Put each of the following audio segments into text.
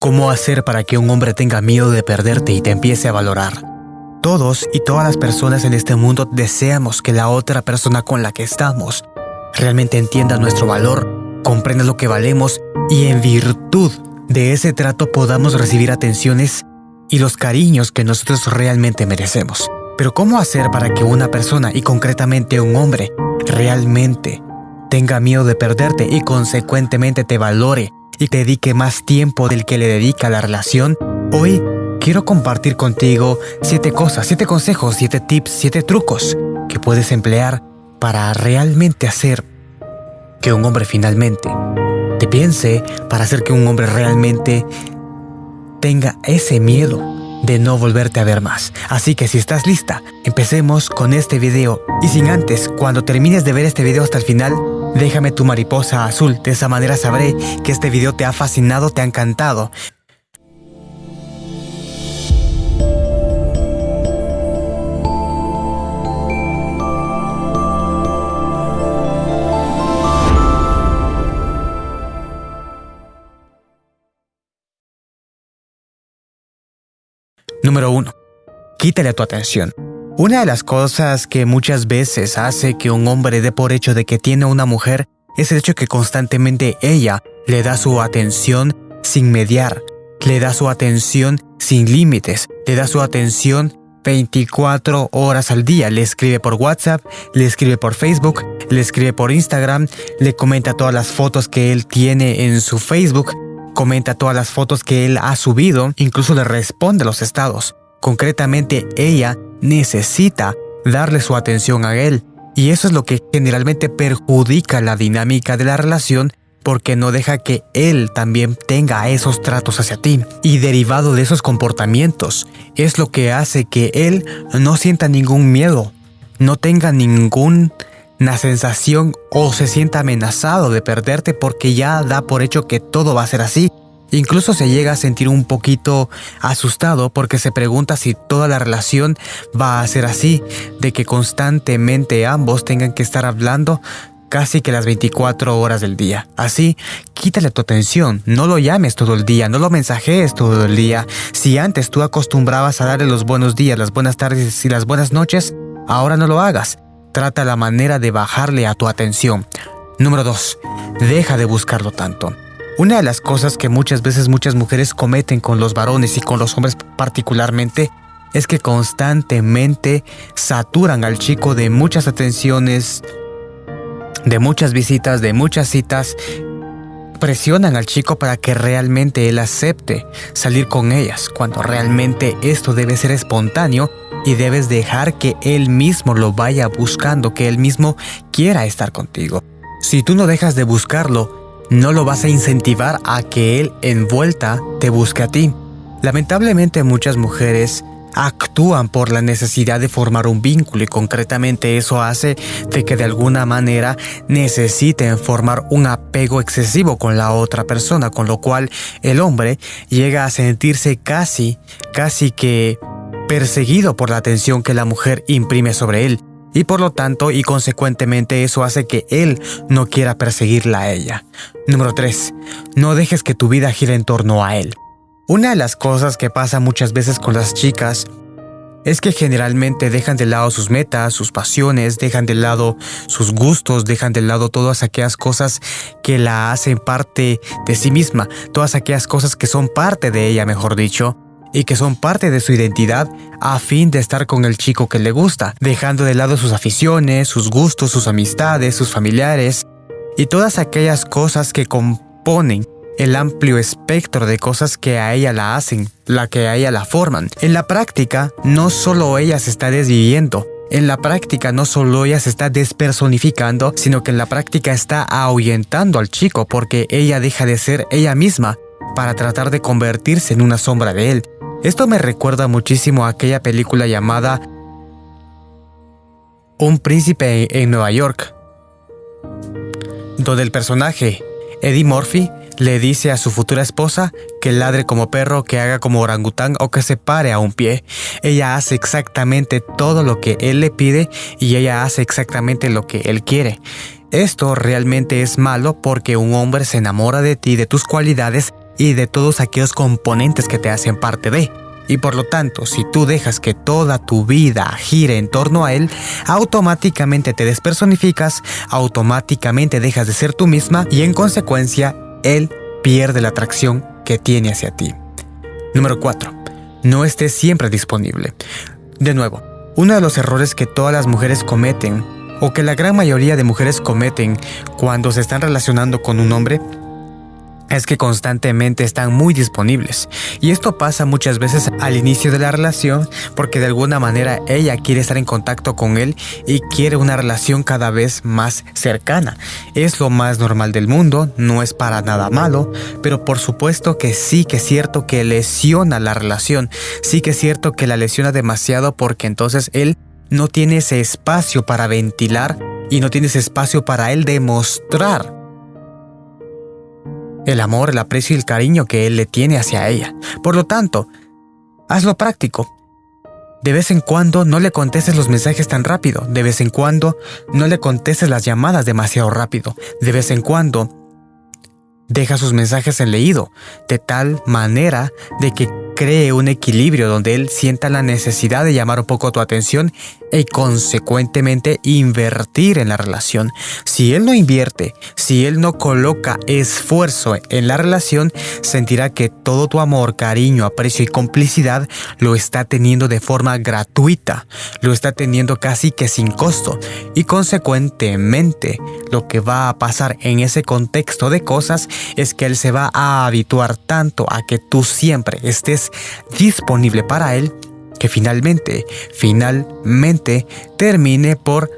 ¿Cómo hacer para que un hombre tenga miedo de perderte y te empiece a valorar? Todos y todas las personas en este mundo deseamos que la otra persona con la que estamos realmente entienda nuestro valor, comprenda lo que valemos y en virtud de ese trato podamos recibir atenciones y los cariños que nosotros realmente merecemos. Pero ¿cómo hacer para que una persona y concretamente un hombre realmente tenga miedo de perderte y consecuentemente te valore y te dedique más tiempo del que le dedica la relación, hoy quiero compartir contigo siete cosas, siete consejos, siete tips, siete trucos que puedes emplear para realmente hacer que un hombre finalmente te piense, para hacer que un hombre realmente tenga ese miedo de no volverte a ver más. Así que si estás lista, empecemos con este video. Y sin antes, cuando termines de ver este video hasta el final, Déjame tu mariposa azul, de esa manera sabré que este video te ha fascinado, te ha encantado. Número 1. Quítale tu atención. Una de las cosas que muchas veces hace que un hombre dé por hecho de que tiene una mujer es el hecho que constantemente ella le da su atención sin mediar, le da su atención sin límites, le da su atención 24 horas al día. Le escribe por WhatsApp, le escribe por Facebook, le escribe por Instagram, le comenta todas las fotos que él tiene en su Facebook, comenta todas las fotos que él ha subido, incluso le responde los estados. Concretamente, ella necesita darle su atención a él. Y eso es lo que generalmente perjudica la dinámica de la relación porque no deja que él también tenga esos tratos hacia ti. Y derivado de esos comportamientos, es lo que hace que él no sienta ningún miedo, no tenga ninguna sensación o se sienta amenazado de perderte porque ya da por hecho que todo va a ser así Incluso se llega a sentir un poquito asustado porque se pregunta si toda la relación va a ser así, de que constantemente ambos tengan que estar hablando casi que las 24 horas del día. Así, quítale tu atención, no lo llames todo el día, no lo mensajees todo el día. Si antes tú acostumbrabas a darle los buenos días, las buenas tardes y las buenas noches, ahora no lo hagas. Trata la manera de bajarle a tu atención. Número 2. Deja de buscarlo tanto. Una de las cosas que muchas veces muchas mujeres cometen con los varones y con los hombres particularmente es que constantemente saturan al chico de muchas atenciones, de muchas visitas, de muchas citas, presionan al chico para que realmente él acepte salir con ellas, cuando realmente esto debe ser espontáneo y debes dejar que él mismo lo vaya buscando, que él mismo quiera estar contigo. Si tú no dejas de buscarlo, no lo vas a incentivar a que él en vuelta te busque a ti. Lamentablemente muchas mujeres actúan por la necesidad de formar un vínculo y concretamente eso hace de que de alguna manera necesiten formar un apego excesivo con la otra persona, con lo cual el hombre llega a sentirse casi, casi que perseguido por la atención que la mujer imprime sobre él y por lo tanto y consecuentemente eso hace que él no quiera perseguirla a ella. Número 3. No dejes que tu vida gire en torno a él. Una de las cosas que pasa muchas veces con las chicas es que generalmente dejan de lado sus metas, sus pasiones, dejan de lado sus gustos, dejan de lado todas aquellas cosas que la hacen parte de sí misma, todas aquellas cosas que son parte de ella, mejor dicho, y que son parte de su identidad a fin de estar con el chico que le gusta, dejando de lado sus aficiones, sus gustos, sus amistades, sus familiares y todas aquellas cosas que componen el amplio espectro de cosas que a ella la hacen, la que a ella la forman. En la práctica, no solo ella se está desviviendo, en la práctica no solo ella se está despersonificando, sino que en la práctica está ahuyentando al chico porque ella deja de ser ella misma para tratar de convertirse en una sombra de él. Esto me recuerda muchísimo a aquella película llamada Un príncipe en Nueva York, donde el personaje, Eddie Murphy, le dice a su futura esposa que ladre como perro, que haga como orangután o que se pare a un pie. Ella hace exactamente todo lo que él le pide y ella hace exactamente lo que él quiere. Esto realmente es malo porque un hombre se enamora de ti, de tus cualidades, y de todos aquellos componentes que te hacen parte de. Y por lo tanto, si tú dejas que toda tu vida gire en torno a Él, automáticamente te despersonificas, automáticamente dejas de ser tú misma y en consecuencia, Él pierde la atracción que tiene hacia ti. Número 4. No estés siempre disponible. De nuevo, uno de los errores que todas las mujeres cometen, o que la gran mayoría de mujeres cometen cuando se están relacionando con un hombre, es que constantemente están muy disponibles. Y esto pasa muchas veces al inicio de la relación porque de alguna manera ella quiere estar en contacto con él y quiere una relación cada vez más cercana. Es lo más normal del mundo, no es para nada malo, pero por supuesto que sí que es cierto que lesiona la relación, sí que es cierto que la lesiona demasiado porque entonces él no tiene ese espacio para ventilar y no tiene ese espacio para él demostrar el amor, el aprecio y el cariño que él le tiene hacia ella. Por lo tanto, hazlo práctico. De vez en cuando no le contestes los mensajes tan rápido. De vez en cuando no le contestes las llamadas demasiado rápido. De vez en cuando deja sus mensajes en leído, de tal manera de que cree un equilibrio donde él sienta la necesidad de llamar un poco tu atención y consecuentemente invertir en la relación. Si él no invierte, si él no coloca esfuerzo en la relación, sentirá que todo tu amor, cariño, aprecio y complicidad lo está teniendo de forma gratuita, lo está teniendo casi que sin costo y consecuentemente lo que va a pasar en ese contexto de cosas es que él se va a habituar tanto a que tú siempre estés disponible para él, que finalmente, finalmente termine por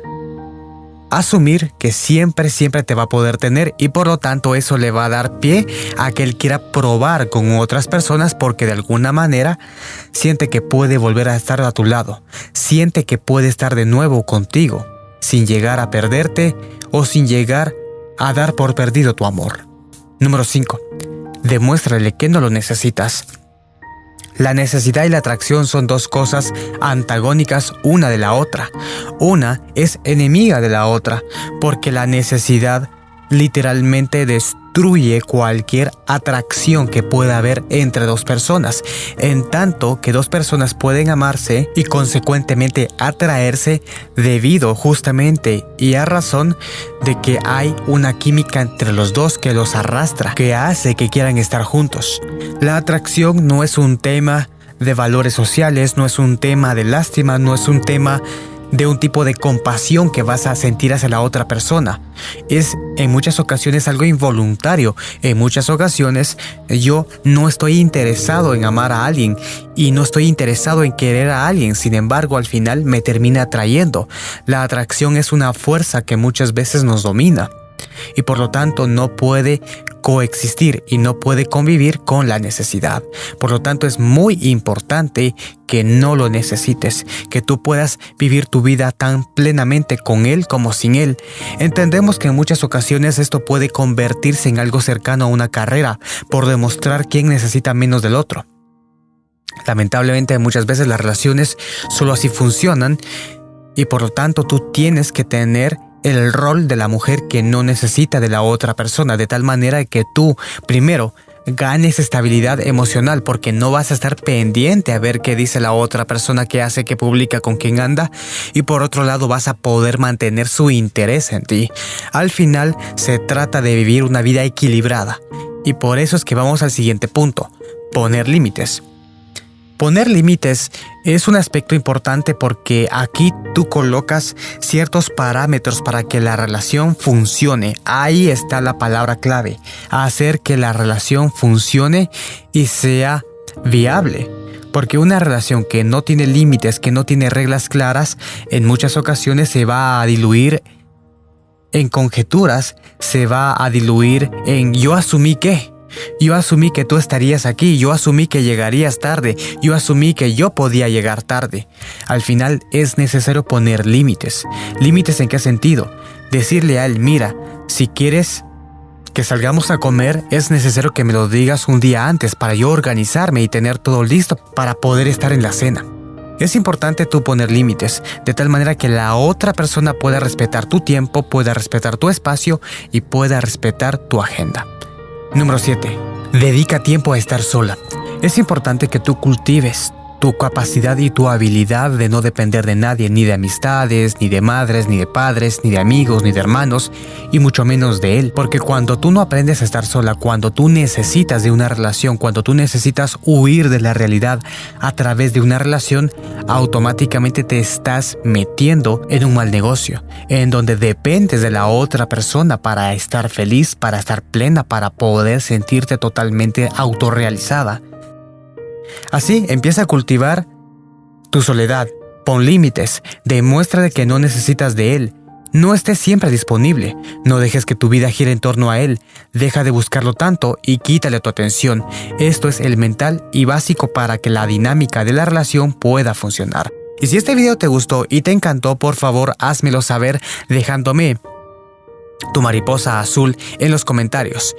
asumir que siempre, siempre te va a poder tener y por lo tanto eso le va a dar pie a que él quiera probar con otras personas porque de alguna manera siente que puede volver a estar a tu lado, siente que puede estar de nuevo contigo, sin llegar a perderte o sin llegar a dar por perdido tu amor. Número 5. Demuéstrale que no lo necesitas. La necesidad y la atracción son dos cosas antagónicas una de la otra. Una es enemiga de la otra, porque la necesidad literalmente destruye cualquier atracción que pueda haber entre dos personas, en tanto que dos personas pueden amarse y consecuentemente atraerse debido justamente y a razón de que hay una química entre los dos que los arrastra, que hace que quieran estar juntos. La atracción no es un tema de valores sociales, no es un tema de lástima, no es un tema de un tipo de compasión que vas a sentir hacia la otra persona. Es en muchas ocasiones algo involuntario. En muchas ocasiones yo no estoy interesado en amar a alguien y no estoy interesado en querer a alguien. Sin embargo, al final me termina atrayendo. La atracción es una fuerza que muchas veces nos domina y por lo tanto no puede coexistir y no puede convivir con la necesidad. Por lo tanto es muy importante que no lo necesites, que tú puedas vivir tu vida tan plenamente con él como sin él. Entendemos que en muchas ocasiones esto puede convertirse en algo cercano a una carrera por demostrar quién necesita menos del otro. Lamentablemente muchas veces las relaciones solo así funcionan y por lo tanto tú tienes que tener el rol de la mujer que no necesita de la otra persona, de tal manera que tú, primero, ganes estabilidad emocional porque no vas a estar pendiente a ver qué dice la otra persona que hace, que publica, con quién anda y por otro lado vas a poder mantener su interés en ti. Al final se trata de vivir una vida equilibrada y por eso es que vamos al siguiente punto, poner límites. Poner límites es un aspecto importante porque aquí tú colocas ciertos parámetros para que la relación funcione. Ahí está la palabra clave, hacer que la relación funcione y sea viable. Porque una relación que no tiene límites, que no tiene reglas claras, en muchas ocasiones se va a diluir en conjeturas, se va a diluir en yo asumí que. Yo asumí que tú estarías aquí, yo asumí que llegarías tarde, yo asumí que yo podía llegar tarde. Al final es necesario poner límites. ¿Límites en qué sentido? Decirle a él, mira, si quieres que salgamos a comer, es necesario que me lo digas un día antes para yo organizarme y tener todo listo para poder estar en la cena. Es importante tú poner límites, de tal manera que la otra persona pueda respetar tu tiempo, pueda respetar tu espacio y pueda respetar tu agenda. Número 7. Dedica tiempo a estar sola. Es importante que tú cultives tu capacidad y tu habilidad de no depender de nadie, ni de amistades, ni de madres, ni de padres, ni de amigos, ni de hermanos, y mucho menos de él. Porque cuando tú no aprendes a estar sola, cuando tú necesitas de una relación, cuando tú necesitas huir de la realidad a través de una relación, automáticamente te estás metiendo en un mal negocio, en donde dependes de la otra persona para estar feliz, para estar plena, para poder sentirte totalmente autorrealizada. Así empieza a cultivar tu soledad, pon límites, demuestra de que no necesitas de él, no estés siempre disponible, no dejes que tu vida gire en torno a él, deja de buscarlo tanto y quítale tu atención. Esto es elemental y básico para que la dinámica de la relación pueda funcionar. Y si este video te gustó y te encantó, por favor házmelo saber dejándome tu mariposa azul en los comentarios.